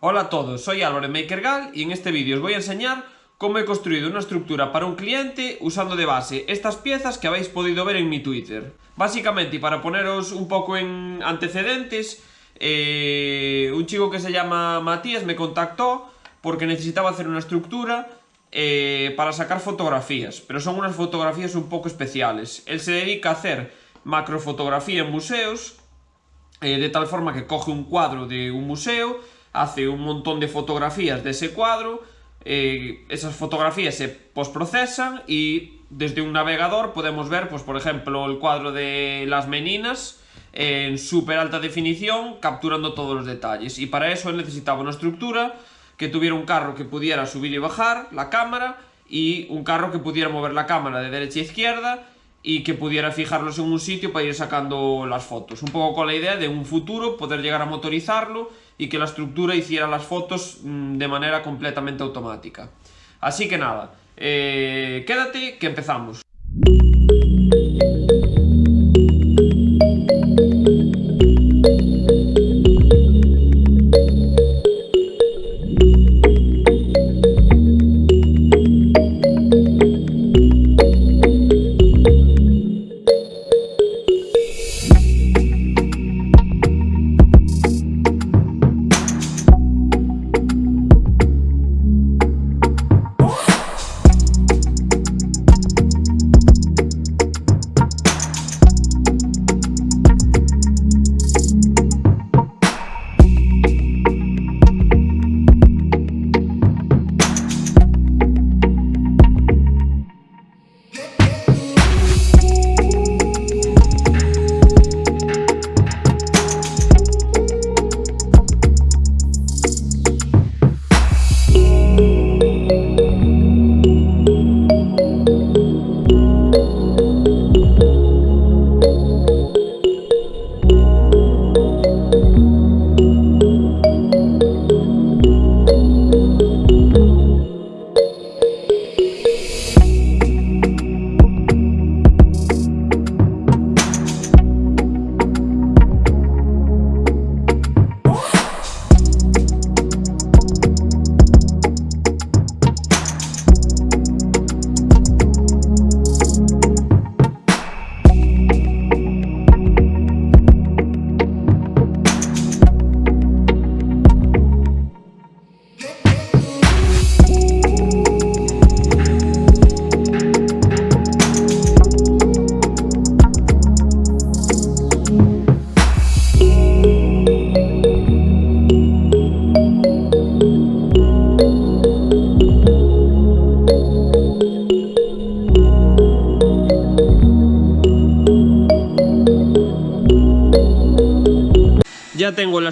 Hola a todos, soy Álvaro MakerGal y en este vídeo os voy a enseñar cómo he construido una estructura para un cliente usando de base estas piezas que habéis podido ver en mi Twitter. Básicamente, y para poneros un poco en antecedentes, eh, un chico que se llama Matías me contactó porque necesitaba hacer una estructura eh, para sacar fotografías, pero son unas fotografías un poco especiales. Él se dedica a hacer macrofotografía en museos, eh, de tal forma que coge un cuadro de un museo, hace un montón de fotografías de ese cuadro, eh, esas fotografías se postprocesan y desde un navegador podemos ver, pues por ejemplo, el cuadro de las meninas en súper alta definición, capturando todos los detalles. Y para eso él necesitaba una estructura que tuviera un carro que pudiera subir y bajar la cámara y un carro que pudiera mover la cámara de derecha a izquierda y que pudiera fijarlos en un sitio para ir sacando las fotos. Un poco con la idea de un futuro poder llegar a motorizarlo y que la estructura hiciera las fotos mm, de manera completamente automática. Así que nada, eh, quédate que empezamos.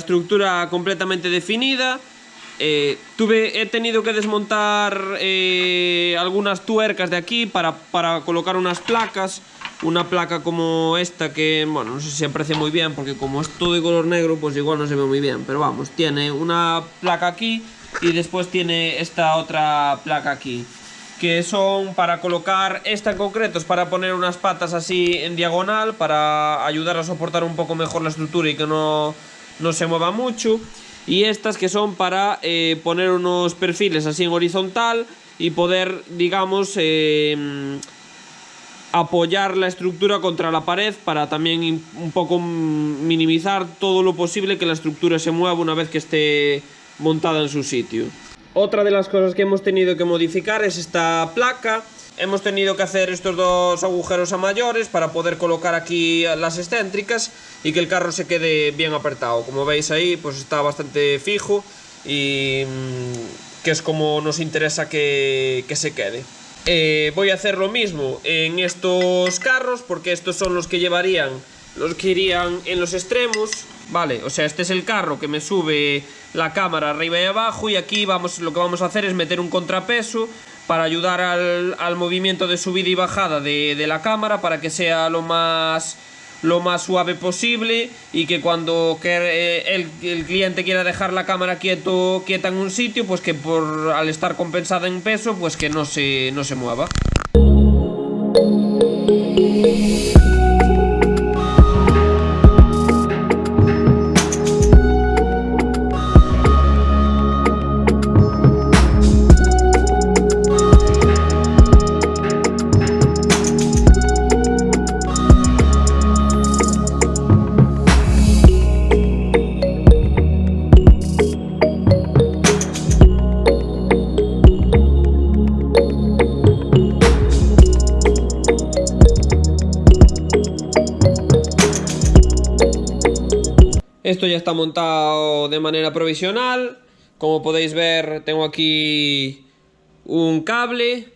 Estructura completamente definida. Eh, tuve, he tenido que desmontar eh, algunas tuercas de aquí para, para, colocar unas placas. Una placa como esta que, bueno, no sé si se aprecia muy bien porque como es todo de color negro, pues igual no se ve muy bien. Pero vamos, tiene una placa aquí y después tiene esta otra placa aquí. Que son para colocar, esta en concreto es para poner unas patas así en diagonal para ayudar a soportar un poco mejor la estructura y que no no se mueva mucho. Y estas que son para eh, poner unos perfiles así en horizontal y poder, digamos, eh, apoyar la estructura contra la pared para también un poco minimizar todo lo posible que la estructura se mueva una vez que esté montada en su sitio. Otra de las cosas que hemos tenido que modificar es esta placa Hemos tenido que hacer estos dos agujeros a mayores para poder colocar aquí las excéntricas y que el carro se quede bien apretado. Como veis ahí, pues está bastante fijo y mm, que es como nos interesa que, se quede. Eh, voy a hacer lo mismo en estos carros porque estos son los que llevarían, los que irían en los extremos, ¿vale? O sea, este es el carro que me sube la cámara arriba y abajo y aquí vamos, lo que vamos a hacer es meter un contrapeso para ayudar al, movimiento de subida y bajada de, la cámara para que sea lo más lo más suave posible y que cuando eh, el, cliente quiera dejar la cámara quieto, quieta en un sitio, pues que por al estar compensada en peso, pues que no se, no se mueva. Esto ya está montado de manera provisional. Como podéis ver, tengo aquí un cable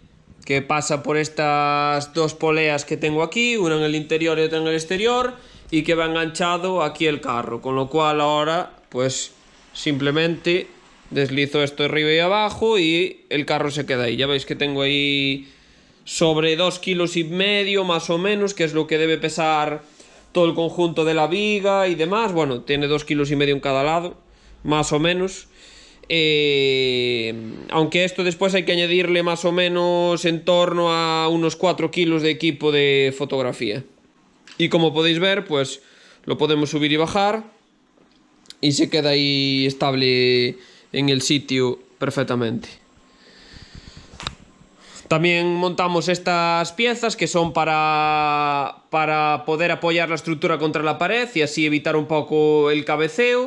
que pasa por estas dos poleas que tengo aquí, una en el interior y otra en el exterior, y que va enganchado aquí el carro, con lo cual ahora pues simplemente deslizo esto arriba y abajo y el carro se queda ahí. Ya veis que tengo ahí sobre dos kilos y medio más o menos, que es lo que debe pesar todo el conjunto de la viga y demás. Bueno, tiene dos kilos y medio en cada lado, más o menos. Eh, aunque esto después hay que añadirle más o menos en torno a unos 4 kilos de equipo de fotografía. Y como podéis ver, pues lo podemos subir y bajar. Y se queda ahí estable en el sitio perfectamente. También montamos estas piezas que son para, para poder apoyar la estructura contra la pared y así evitar un poco el cabeceo.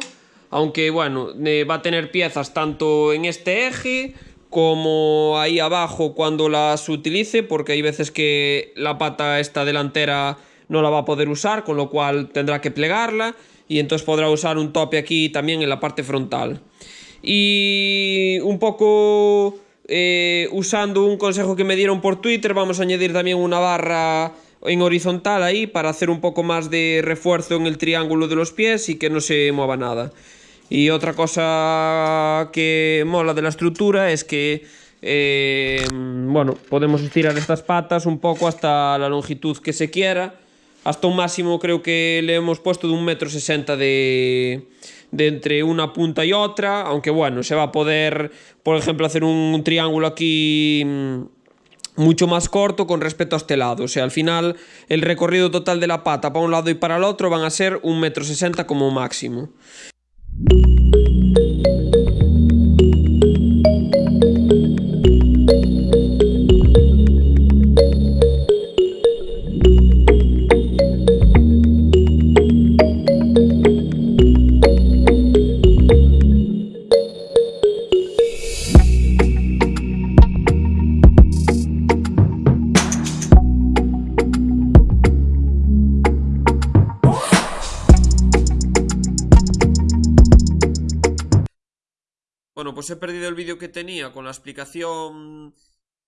Aunque bueno, eh, va a tener piezas tanto en este eje como ahí abajo cuando las utilice porque hay veces que la pata esta delantera no la va a poder usar con lo cual tendrá que plegarla y entonces podrá usar un tope aquí también en la parte frontal. Y un poco eh, usando un consejo que me dieron por Twitter, vamos a añadir también una barra en horizontal ahí para hacer un poco más de refuerzo en el triángulo de los pies y que no se mueva nada. Y otra cosa que mola de la estructura es que eh, bueno, podemos estirar estas patas un poco hasta la longitud que se quiera. Hasta un máximo creo que le hemos puesto de un metro sesenta de, entre una punta y otra, aunque bueno, se va a poder, por ejemplo, hacer un, triángulo aquí mm, mucho más corto con respecto a este lado. O sea, al final el recorrido total de la pata para un lado y para el otro van a ser un metro sesenta como máximo. Bueno, pues he perdido el vídeo que tenía con la explicación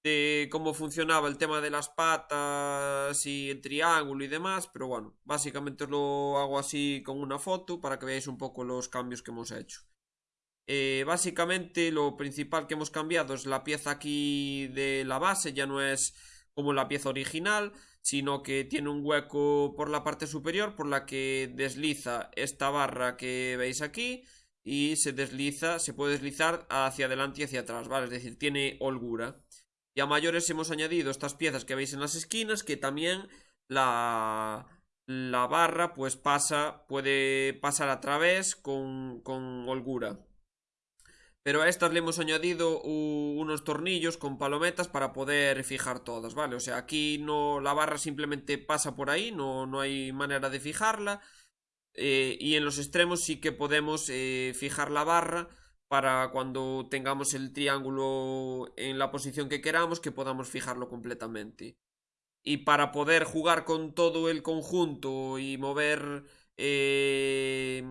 de cómo funcionaba el tema de las patas y el triángulo y demás, pero bueno, básicamente lo hago así con una foto para que veáis un poco los cambios que hemos hecho. Eh, básicamente lo principal que hemos cambiado es la pieza aquí de la base, ya no es como la pieza original, sino que tiene un hueco por la parte superior por la que desliza esta barra que veis aquí y se desliza, se puede deslizar hacia adelante y hacia atrás, ¿vale? Es decir, tiene holgura. Y a mayores hemos añadido estas piezas que veis en las esquinas, que también la, la barra pues pasa, puede pasar a través con, con holgura. Pero a estas le hemos añadido unos tornillos con palometas para poder fijar todas, ¿vale? O sea, aquí no la barra simplemente pasa por ahí, no, no hay manera de fijarla. Eh, y en los extremos sí que podemos eh, fijar la barra para cuando tengamos el triángulo en la posición que queramos que podamos fijarlo completamente. Y para poder jugar con todo el conjunto y mover... Eh,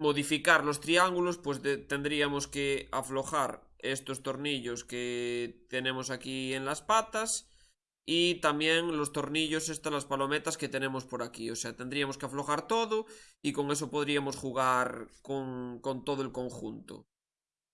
modificar los triángulos pues tendríamos que aflojar estos tornillos que tenemos aquí en las patas y también los tornillos, estas las palometas que tenemos por aquí. O sea, tendríamos que aflojar todo y con eso podríamos jugar con, todo el conjunto.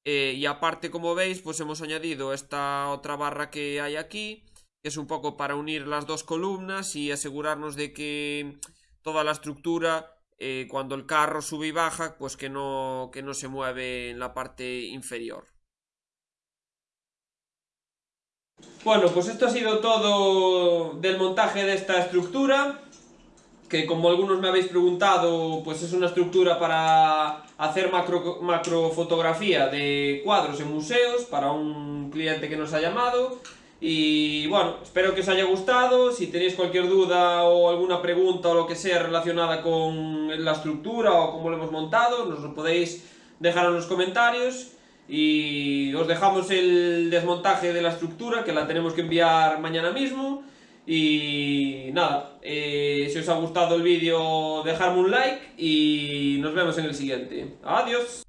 Eh, y aparte, como veis, pues hemos añadido esta otra barra que hay aquí, que es un poco para unir las dos columnas y asegurarnos de que toda la estructura, eh, cuando el carro sube y baja, pues que no, que no se mueve en la parte inferior. Bueno, pues esto ha sido todo del montaje de esta estructura, que como algunos me habéis preguntado, pues es una estructura para hacer macro, macrofotografía de cuadros en museos, para un cliente que nos ha llamado, y bueno, espero que os haya gustado, si tenéis cualquier duda o alguna pregunta o lo que sea relacionada con la estructura o cómo lo hemos montado, nos lo podéis dejar en los comentarios y os dejamos el desmontaje de la estructura que la tenemos que enviar mañana mismo y nada, eh, si os ha gustado el vídeo dejadme un like y nos vemos en el siguiente. Adiós.